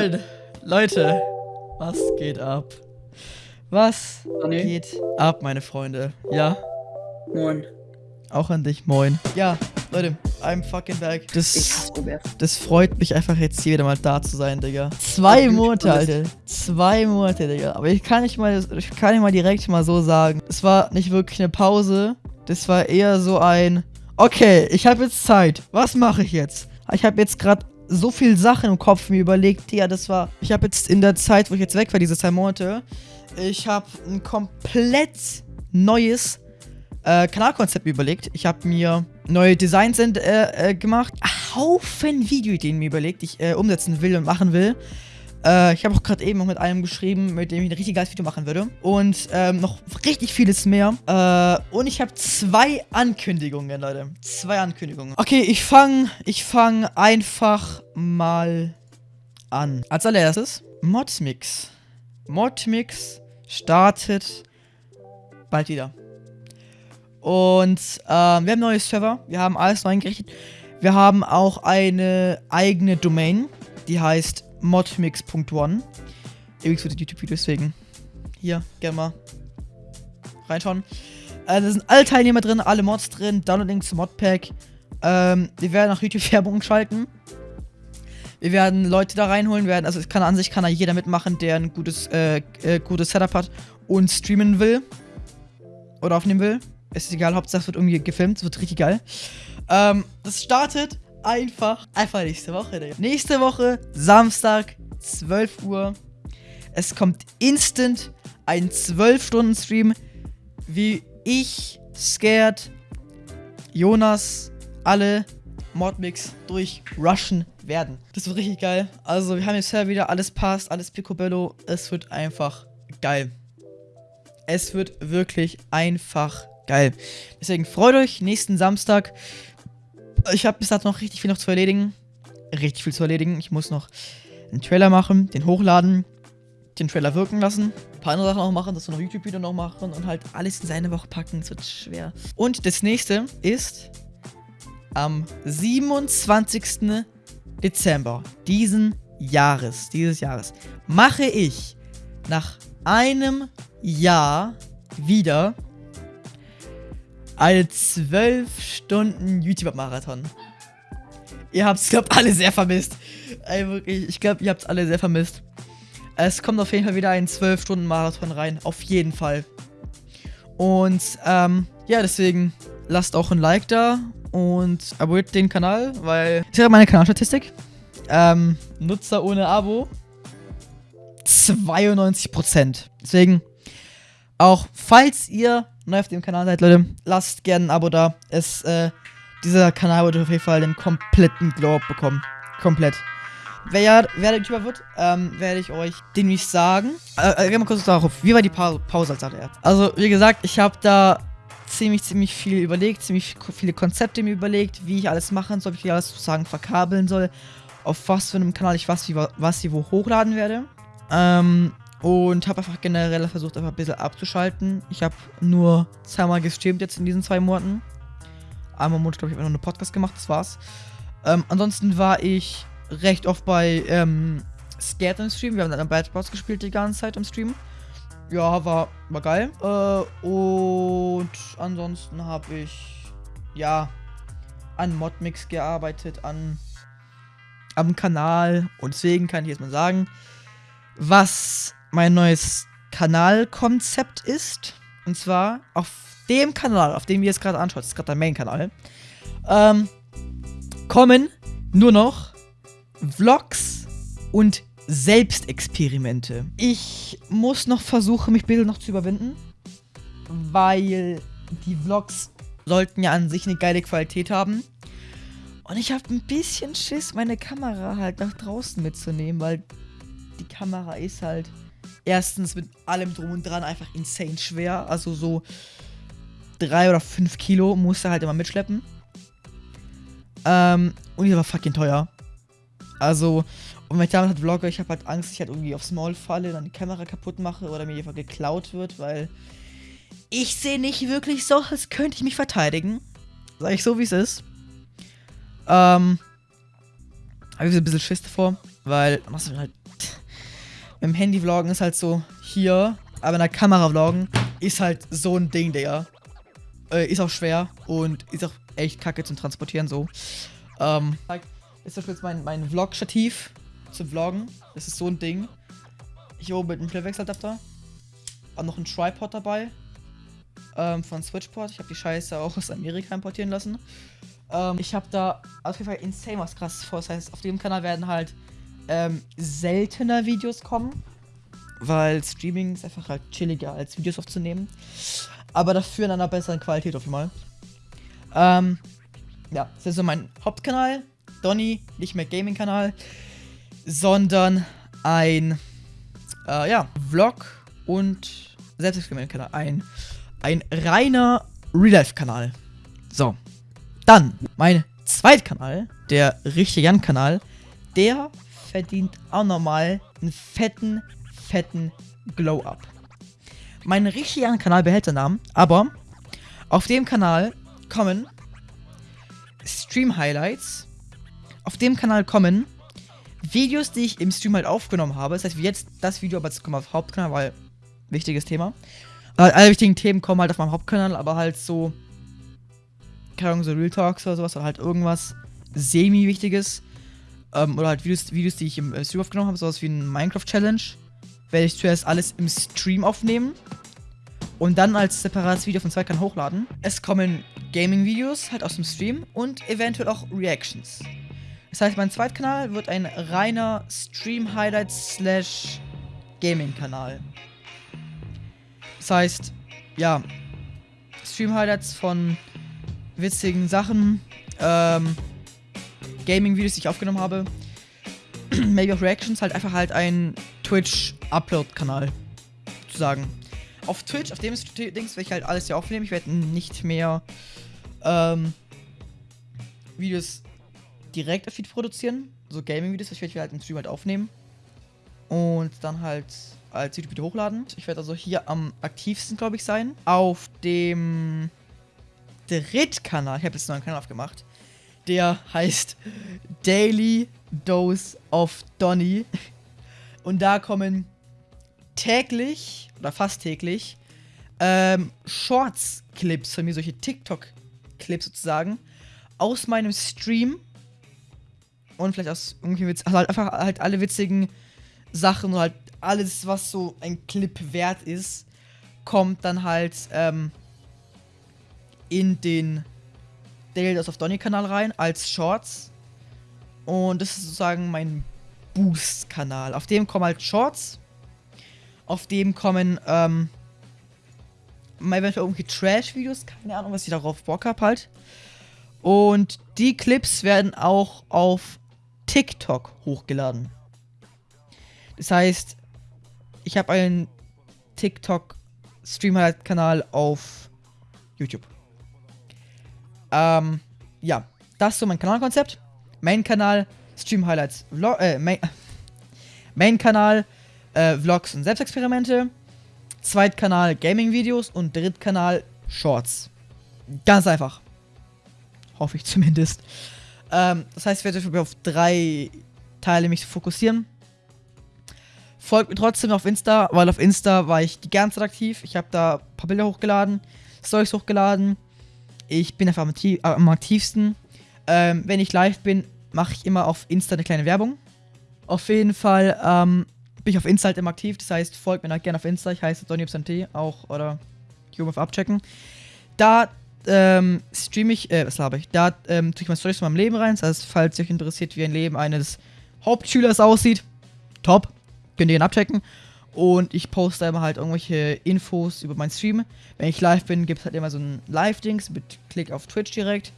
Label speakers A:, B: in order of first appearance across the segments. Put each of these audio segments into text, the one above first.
A: Moin. Leute, was geht ab? Was
B: Sonny?
A: geht ab, meine Freunde? Ja,
B: Moin.
A: auch an dich, moin. Ja, Leute, I'm fucking back. Das, das freut mich einfach jetzt hier wieder mal da zu sein, Digga. Zwei Monate. Alter. Zwei Monate, Digga. Aber ich kann nicht mal, ich kann nicht mal direkt mal so sagen. Es war nicht wirklich eine Pause. Das war eher so ein, okay, ich habe jetzt Zeit. Was mache ich jetzt? Ich habe jetzt gerade so viel Sachen im Kopf mir überlegt. Ja, das war, ich habe jetzt in der Zeit, wo ich jetzt weg war, diese zwei Monate, ich habe ein komplett neues äh, Kanalkonzept überlegt. Ich habe mir neue Designs äh, äh, gemacht. Haufen Videoideen mir überlegt, die ich äh, umsetzen will und machen will. Äh, ich habe auch gerade eben noch mit einem geschrieben, mit dem ich ein richtig geiles Video machen würde. Und ähm, noch richtig vieles mehr. Äh, und ich habe zwei Ankündigungen, Leute. Zwei Ankündigungen. Okay, ich fange ich fang einfach mal an. Als allererstes Modmix. Modmix startet bald wieder. Und ähm, wir haben neue Server, wir haben alles neu eingerichtet. Wir haben auch eine eigene Domain, die heißt modmix.one. Übrigens für die YouTube-Video, deswegen hier, gerne mal reinschauen. Äh, da sind alle Teilnehmer drin, alle Mods drin, Download-Link zum Modpack. Ähm, wir werden nach YouTube Werbung schalten. Wir werden Leute da reinholen, werden, also es kann an sich kann da jeder mitmachen, der ein gutes, äh, äh, gutes Setup hat und streamen will. Oder aufnehmen will. Es ist egal, Hauptsache es wird irgendwie gefilmt, es wird richtig geil. Ähm, das startet einfach, einfach nächste Woche, Digga. Nächste Woche, Samstag, 12 Uhr. Es kommt instant ein 12-Stunden-Stream, wie ich, Scared, Jonas, alle Modmix durchrushen werden. Das wird richtig geil. Also, wir haben jetzt ja wieder alles passt, alles picobello. Es wird einfach geil. Es wird wirklich einfach geil. Deswegen freut euch nächsten Samstag. Ich habe bis dato noch richtig viel noch zu erledigen. Richtig viel zu erledigen. Ich muss noch einen Trailer machen, den hochladen, den Trailer wirken lassen, ein paar andere Sachen noch machen, das noch YouTube-Video noch machen und halt alles in seine Woche packen. Es wird schwer. Und das nächste ist am 27. Dezember diesen Jahres, dieses Jahres, mache ich nach einem Jahr wieder eine 12 Stunden YouTube-Marathon. Ihr habt es, glaube alle sehr vermisst. Ey, wirklich, ich glaube, ihr habt es alle sehr vermisst. Es kommt auf jeden Fall wieder ein 12-Stunden-Marathon rein. Auf jeden Fall. Und, ähm, ja, deswegen lasst auch ein Like da und abonniert den Kanal, weil ich sehe meine Kanalstatistik. Ähm, Nutzer ohne Abo 92%. Deswegen, auch falls ihr neu auf dem Kanal seid, Leute, lasst gerne ein Abo da. Es, äh, dieser Kanal wird auf jeden Fall den kompletten Glow bekommen. Komplett. Wer, ja, wer der YouTuber wird, ähm, werde ich euch den nicht sagen. Äh, äh, mal kurz darauf. Wie war die pa Pause als allererst? Also, wie gesagt, ich habe da ziemlich, ziemlich viel überlegt, ziemlich viele Konzepte mir überlegt, wie ich alles machen soll, wie ich alles sozusagen verkabeln soll, auf was für einem Kanal ich was, wie, was ich wo hochladen werde. Ähm, und habe einfach generell versucht, einfach ein bisschen abzuschalten. Ich habe nur zweimal gestreamt jetzt in diesen zwei Monaten. Einmal im Monat, glaube ich, habe ich noch einen Podcast gemacht, das war's. Ähm, ansonsten war ich recht oft bei ähm, Scared im Stream. Wir haben dann Bad Boss gespielt die ganze Zeit im Stream. Ja, war, war geil. Äh, und ansonsten habe ich, ja, an Modmix gearbeitet, an am Kanal. Und deswegen kann ich jetzt mal sagen, was mein neues Kanalkonzept ist. Und zwar auf dem Kanal, auf dem ihr es gerade anschaut, das ist gerade der Main-Kanal, ähm, kommen nur noch Vlogs und Selbstexperimente. Ich muss noch versuchen, mich bisschen noch zu überwinden, weil die Vlogs sollten ja an sich eine geile Qualität haben. Und ich habe ein bisschen Schiss, meine Kamera halt nach draußen mitzunehmen, weil die Kamera ist halt erstens mit allem drum und dran einfach insane schwer. Also so drei oder fünf Kilo musst du halt immer mitschleppen. Ähm, und die war fucking teuer. Also, und wenn ich damit halt vlogge, ich habe halt Angst, ich halt irgendwie aufs Maul falle, dann die Kamera kaputt mache oder mir einfach geklaut wird, weil ich sehe nicht wirklich so, als könnte ich mich verteidigen. Sag ich so, wie es ist. Ähm, habe ich so ein bisschen Schiss davor, weil du halt dem Handy vloggen ist halt so hier, aber in der Kamera vloggen ist halt so ein Ding, der äh, ist auch schwer und ist auch echt kacke zum Transportieren so. Ähm, ist das jetzt mein, mein Vlog-Stativ zum Vloggen. Das ist so ein Ding. Hier oben mit einem Querwechseladapter. Auch noch ein Tripod dabei. Ähm, von Switchport. Ich habe die Scheiße auch aus Amerika importieren lassen. Ähm, ich habe da auf jeden Fall insane was krasses vor. Das heißt, auf dem Kanal werden halt ähm, seltener Videos kommen. Weil Streaming ist einfach halt chilliger als Videos aufzunehmen. Aber dafür in einer besseren Qualität auf jeden Fall. Ähm, ja, das ist so mein Hauptkanal. Donny, nicht mehr Gaming-Kanal, sondern ein, äh, ja, Vlog und Selbstexperiment-Kanal. Ein, ein reiner Real-Life-Kanal. So. Dann, mein Zweitkanal, der richtige Jan-Kanal, der verdient auch nochmal einen fetten, fetten Glow-Up. Mein richtiger Kanal behält den Namen, aber auf dem Kanal kommen Stream-Highlights. Auf dem Kanal kommen Videos, die ich im Stream halt aufgenommen habe. Das heißt, wie jetzt das Video, aber jetzt kommen wir auf Hauptkanal, weil wichtiges Thema. Halt alle wichtigen Themen kommen halt auf meinem Hauptkanal, aber halt so, keine Ahnung, so Real Talks oder sowas oder halt irgendwas semi-wichtiges. Ähm, oder halt Videos, Videos, die ich im Stream aufgenommen habe, sowas wie ein Minecraft-Challenge. Werde ich zuerst alles im Stream aufnehmen und dann als separates Video von zwei Kanälen hochladen. Es kommen Gaming-Videos halt aus dem Stream und eventuell auch Reactions. Das heißt, mein Zweitkanal wird ein reiner Stream-Highlights slash Gaming-Kanal. Das heißt, ja, Stream-Highlights von witzigen Sachen, ähm, Gaming-Videos, die ich aufgenommen habe, maybe auch Reactions, halt einfach halt ein Twitch-Upload-Kanal, sozusagen auf Twitch, auf dem Dings werde ich halt alles hier aufnehmen. Ich werde nicht mehr ähm, Videos direkt auf Feed produzieren. So Gaming-Videos, ich werde halt im Stream halt aufnehmen. Und dann halt als YouTube-Video hochladen. Ich werde also hier am aktivsten, glaube ich, sein. Auf dem Drittkanal, ich habe jetzt einen neuen Kanal aufgemacht. Der heißt Daily Dose of Donny. Und da kommen täglich oder fast täglich ähm, Shorts-Clips von mir, solche TikTok-Clips sozusagen, aus meinem Stream und vielleicht aus irgendwie Witz, also halt einfach halt alle witzigen Sachen und halt alles, was so ein Clip wert ist, kommt dann halt ähm, in den Daily Dose of Donny Kanal rein als Shorts. Und das ist sozusagen mein Boost-Kanal. Auf dem kommen halt Shorts auf dem kommen, ähm, eventuell irgendwie Trash-Videos, keine Ahnung, was ich darauf Bock habe halt. Und die Clips werden auch auf TikTok hochgeladen. Das heißt, ich habe einen TikTok-Stream-Kanal auf YouTube. Ähm, ja, das ist so mein Kanalkonzept. Main-Kanal, Stream-Highlights, Vlog, äh, Main-Kanal, Main äh, Vlogs und Selbstexperimente. Zweitkanal Gaming-Videos und Drittkanal Shorts. Ganz einfach. Hoffe ich zumindest. Ähm, das heißt, ich werde mich auf drei Teile mich fokussieren. Folgt mir trotzdem auf Insta, weil auf Insta war ich die ganze Zeit aktiv. Ich habe da ein paar Bilder hochgeladen, Stories hochgeladen. Ich bin einfach am, am aktivsten. Ähm, wenn ich live bin, mache ich immer auf Insta eine kleine Werbung. Auf jeden Fall ähm, bin ich auf Insta halt immer aktiv. Das heißt, folgt mir halt gerne auf Insta. Ich heiße DonnyPSNT auch oder Human abchecken. Da ähm, streame ich, äh, was habe ich? Da ähm, tue ich mal Storys von meinem Leben rein. Das heißt, falls euch interessiert, wie ein Leben eines Hauptschülers aussieht, top. Könnt ihr ihn abchecken. Und ich poste immer halt irgendwelche Infos über meinen Stream. Wenn ich live bin, gibt es halt immer so ein Live-Dings mit Klick auf Twitch direkt.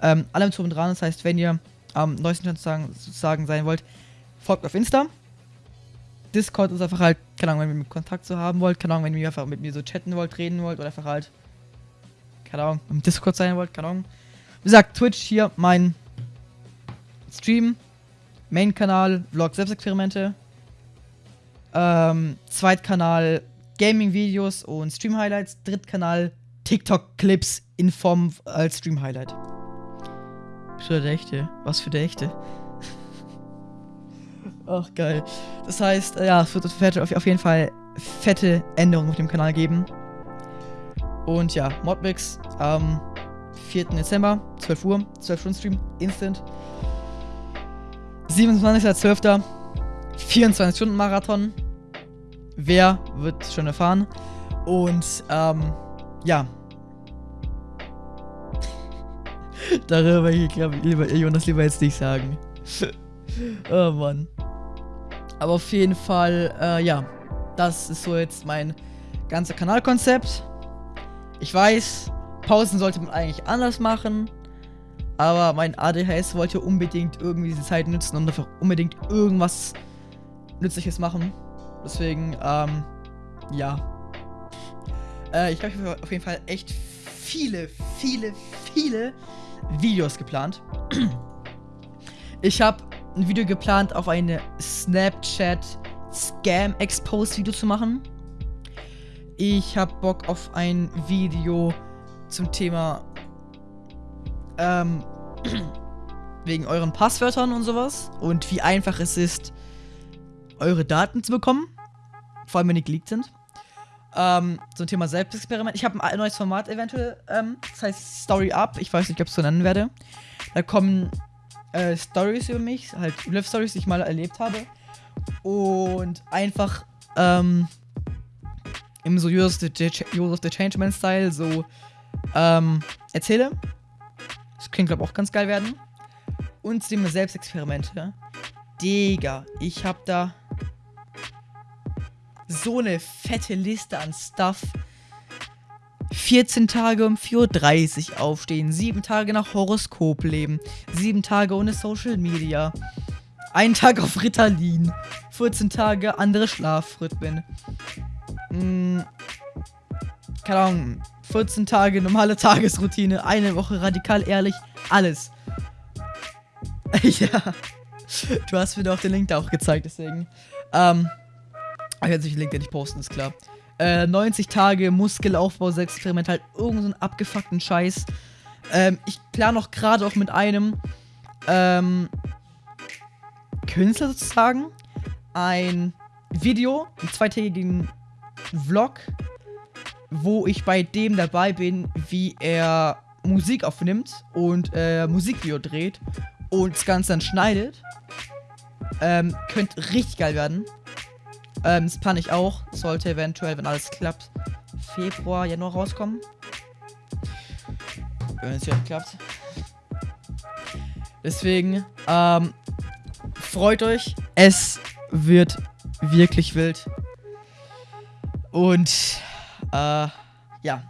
A: Ähm, allem zu und dran. Das heißt, wenn ihr am neuesten sozusagen, sozusagen sein wollt, folgt auf Insta. Discord ist einfach halt, keine Ahnung, wenn ihr mit Kontakt zu haben wollt, keine Ahnung, wenn ihr einfach mit mir so chatten wollt, reden wollt oder einfach halt, keine Ahnung, im Discord sein wollt, keine Ahnung. Wie gesagt, Twitch hier mein Stream, Main-Kanal, Vlog Selbstexperimente, ähm, Zweitkanal Gaming-Videos und Stream-Highlights, Drittkanal TikTok-Clips in Form als Stream-Highlight. Für der Echte. Was für der Echte. Ach, geil. Das heißt, äh, ja, es wird auf jeden Fall fette Änderungen auf dem Kanal geben. Und ja, Modmix am 4. Dezember, 12 Uhr, 12 Stunden Stream, Instant. 27.12. 24 Stunden Marathon. Wer wird schon erfahren. Und ähm, ja. Darüber ich glaube lieber Jonas lieber jetzt nicht sagen. oh Mann. Aber auf jeden Fall, äh, ja. Das ist so jetzt mein ganzer Kanalkonzept. Ich weiß, Pausen sollte man eigentlich anders machen. Aber mein ADHS wollte unbedingt irgendwie diese Zeit nutzen und einfach unbedingt irgendwas Nützliches machen. Deswegen, ähm, ja. Äh, ich habe auf jeden Fall echt viele, viele, viele Videos geplant. Ich habe ein Video geplant, auf eine Snapchat Scam Expose Video zu machen. Ich habe Bock auf ein Video zum Thema ähm, wegen euren Passwörtern und sowas und wie einfach es ist, eure Daten zu bekommen. Vor allem, wenn die geleakt sind. Ähm, zum Thema Selbstexperiment. Ich habe ein neues Format eventuell. Ähm, das heißt Story Up. Ich weiß nicht, ob ich es so nennen werde. Da kommen äh, Stories über mich, halt Live-Stories, die ich mal erlebt habe. Und einfach ähm, im so of the, of the Changeman-Style so ähm, erzähle. Das klingt, glaube ich, auch ganz geil werden. Und dem Selbstexperimente. Digga, ich hab da so eine fette Liste an Stuff. 14 Tage um 4.30 Uhr aufstehen, 7 Tage nach Horoskop leben, 7 Tage ohne Social Media, ein Tag auf Ritalin, 14 Tage andere Schlafrhythmen, hm, keine Ahnung, 14 Tage normale Tagesroutine, eine Woche radikal ehrlich, alles. ja. Du hast mir doch den Link da auch gezeigt, deswegen. Ähm. Ich werde den Link ja nicht posten, ist klar. Äh, 90 Tage Muskelaufbau, Experiment, halt irgendeinen so abgefuckten Scheiß. Ähm, ich plane noch gerade auch mit einem ähm, Künstler sozusagen ein Video, einen zweitägigen Vlog, wo ich bei dem dabei bin, wie er Musik aufnimmt und äh, Musikvideo dreht und das Ganze dann schneidet. Ähm, könnte richtig geil werden. Ähm, das plane ich auch. Sollte eventuell, wenn alles klappt, Februar, Januar rauskommen. Wenn es ja klappt. Deswegen, ähm, freut euch. Es wird wirklich wild. Und, äh, ja.